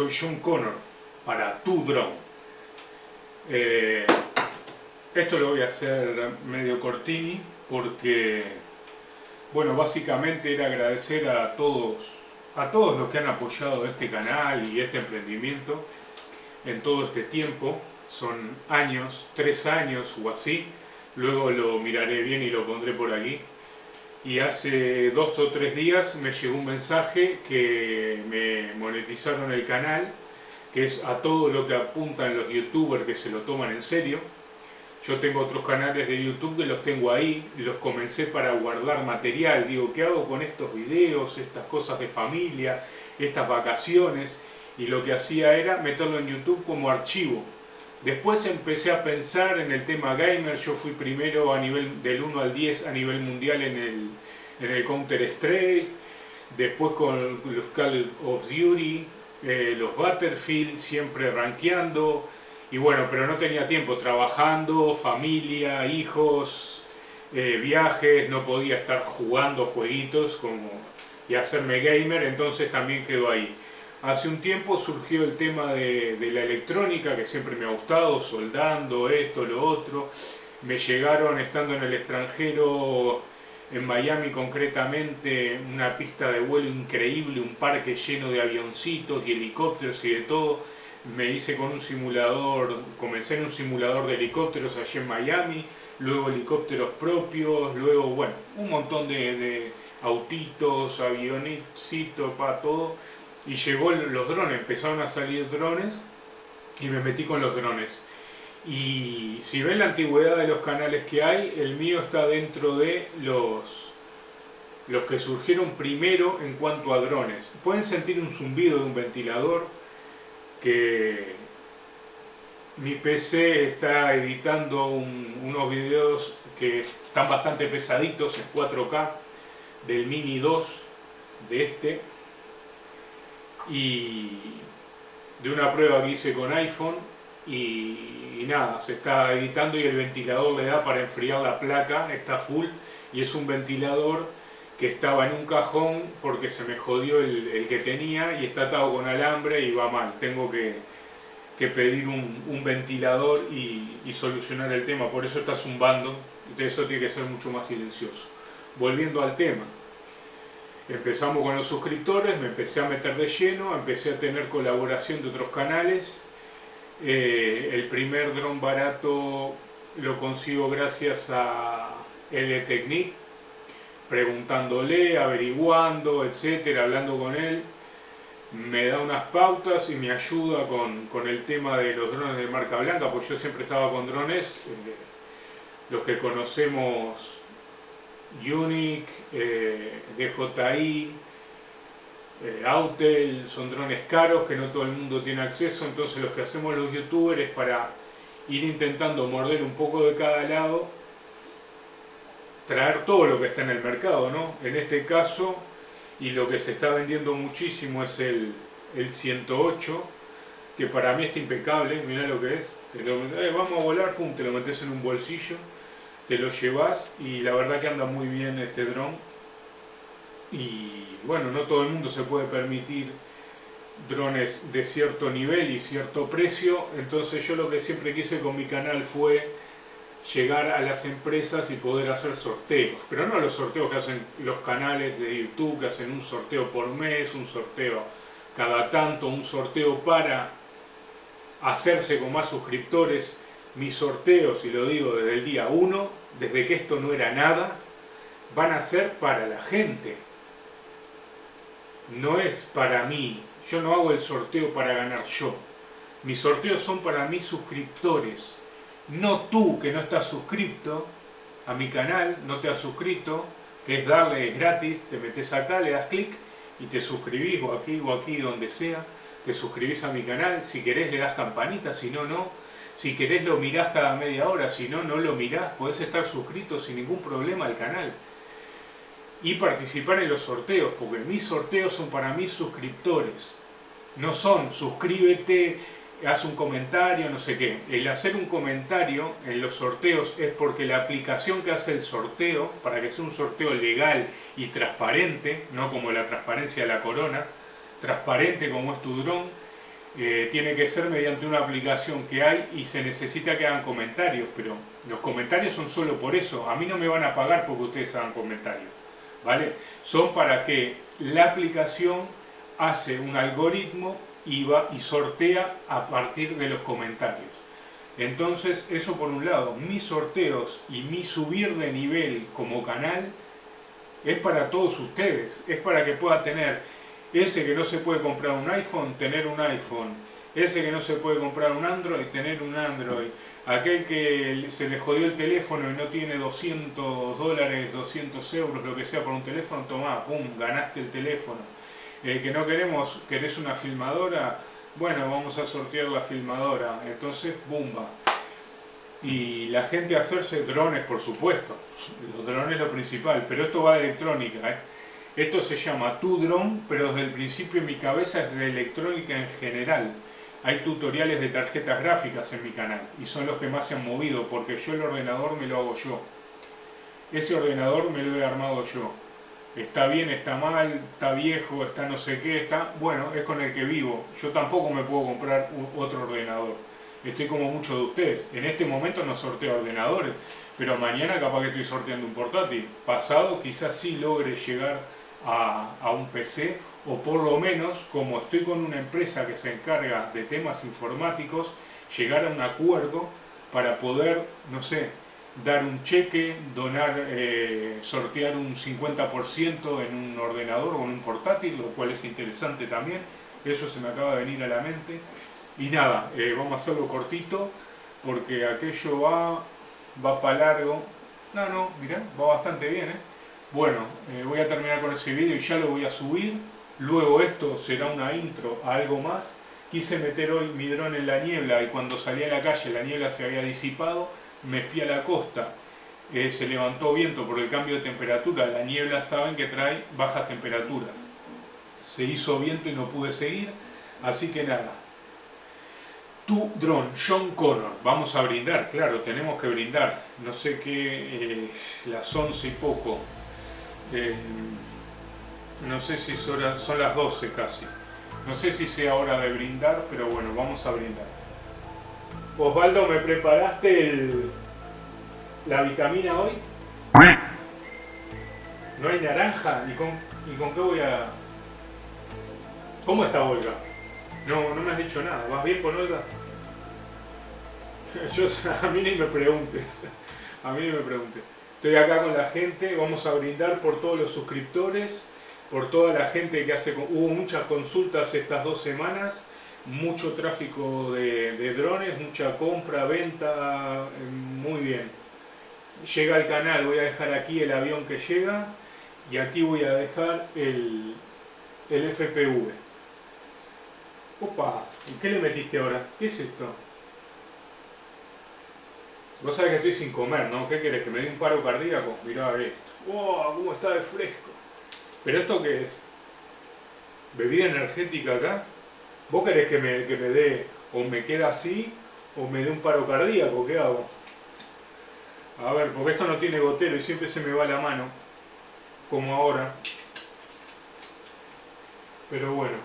soy John Connor para tu drone. Eh, esto lo voy a hacer medio cortini porque, bueno, básicamente era agradecer a todos, a todos los que han apoyado este canal y este emprendimiento en todo este tiempo. Son años, tres años o así. Luego lo miraré bien y lo pondré por aquí y hace dos o tres días me llegó un mensaje que me monetizaron el canal, que es a todo lo que apuntan los youtubers que se lo toman en serio. Yo tengo otros canales de YouTube que los tengo ahí, los comencé para guardar material, digo, ¿qué hago con estos videos, estas cosas de familia, estas vacaciones? Y lo que hacía era meterlo en YouTube como archivo, Después empecé a pensar en el tema gamer, yo fui primero a nivel del 1 al 10 a nivel mundial en el, en el Counter Strike, después con los Call of Duty, eh, los Battlefield, siempre rankeando, y bueno, pero no tenía tiempo, trabajando, familia, hijos, eh, viajes, no podía estar jugando jueguitos como, y hacerme gamer, entonces también quedó ahí. Hace un tiempo surgió el tema de, la electrónica, que siempre me ha gustado, soldando, esto, lo otro. Me llegaron, estando en el extranjero, en Miami concretamente, una pista de vuelo increíble, un parque lleno de avioncitos y helicópteros y de todo. Me hice con un simulador, comencé en un simulador de helicópteros allí en Miami, luego helicópteros propios, luego, bueno, un montón de, de autitos, avioncitos, para todo y llegó los drones, empezaron a salir drones y me metí con los drones. Y si ven la antigüedad de los canales que hay, el mío está dentro de los, los que surgieron primero en cuanto a drones. Pueden sentir un zumbido de un ventilador que mi PC está editando unos videos que están bastante pesaditos en 4K del Mini 2 de este y de una prueba que hice con iPhone y, nada, se está editando y el ventilador le da para enfriar la placa, está full y es un ventilador que estaba en un cajón porque se me jodió el, que tenía y está atado con alambre y va mal, tengo que, que pedir un, ventilador y, y, solucionar el tema, por eso está zumbando, eso tiene que ser mucho más silencioso. Volviendo al tema, Empezamos con los suscriptores, me empecé a meter de lleno, empecé a tener colaboración de otros canales. Eh, el primer dron barato lo consigo gracias a L preguntándole, averiguando, etcétera, hablando con él. Me da unas pautas y me ayuda con, con el tema de los drones de marca blanca, pues yo siempre estaba con drones, eh, los que conocemos Unique, eh, DJI, eh, Autel, son drones caros que no todo el mundo tiene acceso, entonces lo que hacemos los youtubers para ir intentando morder un poco de cada lado, traer todo lo que está en el mercado, ¿no? En este caso, y lo que se está vendiendo muchísimo es el, el 108, que para mí está impecable, mira lo que es, eh, vamos a volar, pum, te lo metes en un bolsillo, te lo llevas y la verdad que anda muy bien este dron. Y bueno, no todo el mundo se puede permitir drones de cierto nivel y cierto precio, entonces yo lo que siempre quise con mi canal fue llegar a las empresas y poder hacer sorteos, pero no los sorteos que hacen los canales de YouTube, que hacen un sorteo por mes, un sorteo cada tanto, un sorteo para hacerse con más suscriptores, mis sorteos, y lo digo desde el día 1, desde que esto no era nada, van a ser para la gente. No es para mí. Yo no hago el sorteo para ganar yo. Mis sorteos son para mis suscriptores. No tú que no estás suscrito a mi canal, no te has suscrito, que es darle, es gratis, te metes acá, le das clic y te suscribís o aquí o aquí donde sea, te suscribís a mi canal, si querés le das campanita, si no, no, si querés lo mirás cada media hora, si no, no lo mirás. Podés estar suscrito sin ningún problema al canal. Y participar en los sorteos, porque mis sorteos son para mis suscriptores. No son suscríbete, haz un comentario, no sé qué. El hacer un comentario en los sorteos es porque la aplicación que hace el sorteo, para que sea un sorteo legal y transparente, no como la transparencia de la corona, transparente como es tu dron, eh, tiene que ser mediante una aplicación que hay y se necesita que hagan comentarios, pero los comentarios son solo por eso. A mí no me van a pagar porque ustedes hagan comentarios, ¿vale? Son para que la aplicación hace un algoritmo y, va, y sortea a partir de los comentarios. Entonces, eso por un lado, mis sorteos y mi subir de nivel como canal es para todos ustedes, es para que pueda tener ese que no se puede comprar un iPhone, tener un iPhone, ese que no se puede comprar un Android, tener un Android, aquel que se le jodió el teléfono y no tiene 200 dólares, 200 euros, lo que sea por un teléfono, toma, pum, ganaste el teléfono. El que no queremos, querés una filmadora, bueno, vamos a sortear la filmadora, entonces, bumba. Y la gente hacerse drones, por supuesto, los drones es lo principal, pero esto va de electrónica, ¿eh? Esto se llama Tu Drone, pero desde el principio mi cabeza es de electrónica en general. Hay tutoriales de tarjetas gráficas en mi canal y son los que más se han movido porque yo el ordenador me lo hago yo. Ese ordenador me lo he armado yo. Está bien, está mal, está viejo, está no sé qué, está... Bueno, es con el que vivo. Yo tampoco me puedo comprar otro ordenador. Estoy como muchos de ustedes. En este momento no sorteo ordenadores, pero mañana capaz que estoy sorteando un portátil. Pasado quizás sí logre llegar a, un PC o por lo menos, como estoy con una empresa que se encarga de temas informáticos, llegar a un acuerdo para poder, no sé, dar un cheque, donar, eh, sortear un 50% en un ordenador o en un portátil, lo cual es interesante también. Eso se me acaba de venir a la mente. Y nada, eh, vamos a hacerlo cortito porque aquello va, va para largo. No, no, mirá, va bastante bien, ¿eh? Bueno, eh, voy a terminar con ese vídeo y ya lo voy a subir. Luego esto será una intro a algo más. Quise meter hoy mi dron en la niebla y cuando salí a la calle la niebla se había disipado. Me fui a la costa, eh, se levantó viento por el cambio de temperatura. La niebla saben que trae bajas temperaturas. Se hizo viento y no pude seguir. Así que nada, tu dron, John Connor. Vamos a brindar, claro, tenemos que brindar. No sé qué, eh, las once y poco. Eh, no sé si son, las 12 casi. No sé si sea hora de brindar, pero bueno, vamos a brindar. Osvaldo, ¿me preparaste la vitamina hoy? ¿No hay naranja? ¿Y con, ¿Y con qué voy a...? ¿Cómo está Olga? No, no me has dicho nada. ¿Vas bien con Olga? Yo, a mí ni me preguntes. A mí ni me preguntes. Estoy acá con la gente, vamos a brindar por todos los suscriptores, por toda la gente que hace... Hubo muchas consultas estas dos semanas, mucho tráfico de, drones, mucha compra, venta, muy bien. Llega al canal, voy a dejar aquí el avión que llega y aquí voy a dejar el, el FPV. Opa, ¿y qué le metiste ahora? ¿Qué es esto? Vos sabés que estoy sin comer, ¿no? ¿Qué querés? ¿Que me dé un paro cardíaco? Mirá esto. ¡Wow! ¿Cómo está de fresco? ¿Pero esto qué es? ¿Bebida energética acá? ¿Vos querés que me, que me dé o me queda así o me dé un paro cardíaco? ¿Qué hago? A ver, porque esto no tiene gotero y siempre se me va la mano. Como ahora. Pero bueno.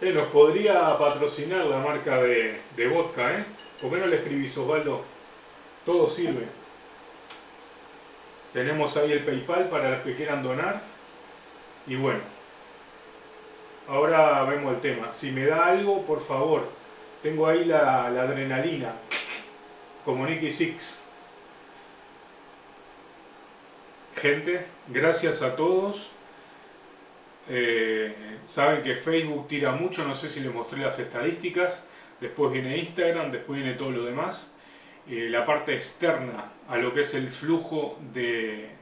Eh, nos podría patrocinar la marca de, de vodka, ¿eh? ¿Por qué no le escribís, Osvaldo? Todo sirve. Tenemos ahí el Paypal para los que quieran donar. Y bueno, ahora vemos el tema. Si me da algo, por favor, tengo ahí la, adrenalina, como Nicky Six. Gente, gracias a todos. Eh, saben que Facebook tira mucho, no sé si les mostré las estadísticas. Después viene Instagram, después viene todo lo demás. Eh, la parte externa a lo que es el flujo de,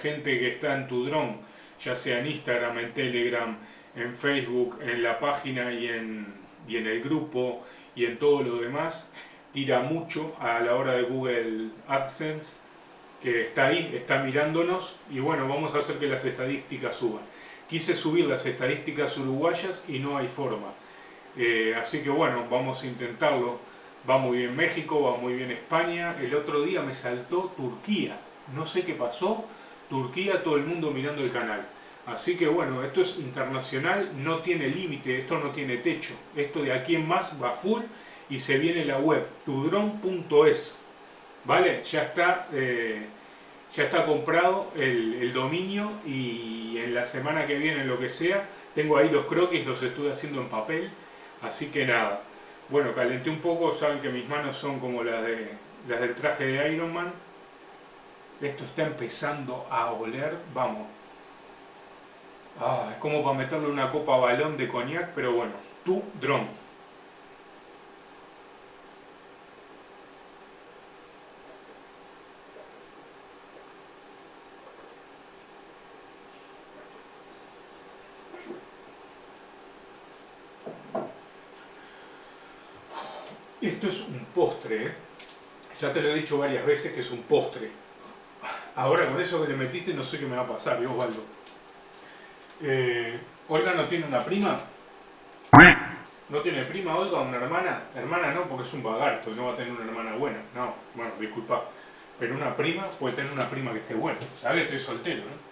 gente que está en tu dron, ya sea en Instagram, en Telegram, en Facebook, en la página y en, y en el grupo y en todo lo demás, tira mucho a la hora de Google AdSense, que está ahí, está mirándonos y bueno, vamos a hacer que las estadísticas suban. Quise subir las estadísticas uruguayas y no hay forma. Eh, así que bueno, vamos a intentarlo Va muy bien México, va muy bien España. El otro día me saltó Turquía. No sé qué pasó. Turquía, todo el mundo mirando el canal. Así que bueno, esto es internacional, no tiene límite, esto no tiene techo. Esto de aquí en más va full y se viene la web, tudron.es. ¿Vale? Ya está, eh, ya está comprado el, dominio y en la semana que viene, lo que sea, tengo ahí los croquis, los estuve haciendo en papel. Así que nada, bueno, calenté un poco, saben que mis manos son como las, de, las del traje de Iron Man. Esto está empezando a oler, vamos. Ah, es como para meterle una copa balón de coñac, pero bueno, tu dron. Esto es un ¿eh? ya te lo he dicho varias veces que es un postre. Ahora con eso que le metiste no sé qué me va a pasar, ¿eh, Osvaldo? ¿Olga no tiene una prima? ¿No tiene prima Olga una hermana? Hermana no, porque es un vagarto no va a tener una hermana buena. No, bueno, disculpa. Pero una prima puede tener una prima que esté buena. ¿Sabes? Estoy soltero, ¿no?